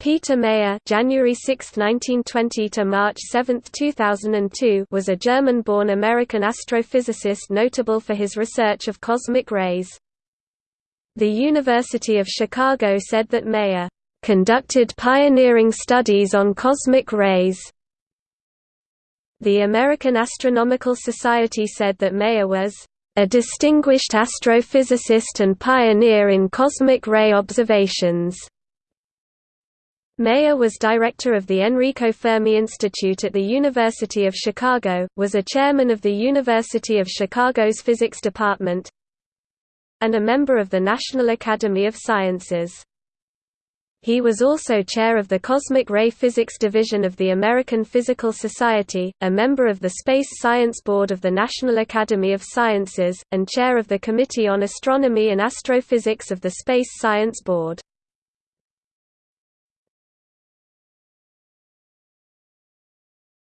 Peter Meyer January 6, 1920 to March 7, 2002 was a German-born American astrophysicist notable for his research of cosmic rays. The University of Chicago said that Meyer conducted pioneering studies on cosmic rays. The American Astronomical Society said that Meyer was a distinguished astrophysicist and pioneer in cosmic ray observations. Meyer was director of the Enrico Fermi Institute at the University of Chicago, was a chairman of the University of Chicago's Physics Department, and a member of the National Academy of Sciences. He was also chair of the Cosmic Ray Physics Division of the American Physical Society, a member of the Space Science Board of the National Academy of Sciences, and chair of the Committee on Astronomy and Astrophysics of the Space Science Board.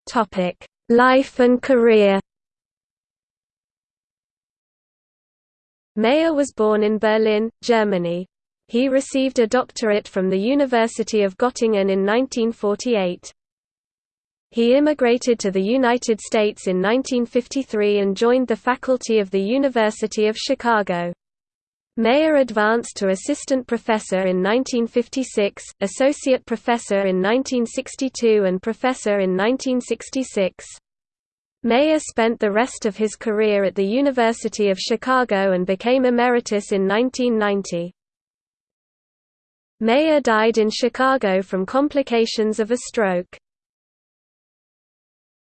Topic: Life and career. Meyer was born in Berlin, Germany. He received a doctorate from the University of Göttingen in 1948. He immigrated to the United States in 1953 and joined the faculty of the University of Chicago. Meyer advanced to assistant professor in 1956, associate professor in 1962 and professor in 1966. Meyer spent the rest of his career at the University of Chicago and became emeritus in 1990. Meyer died in Chicago from complications of a stroke.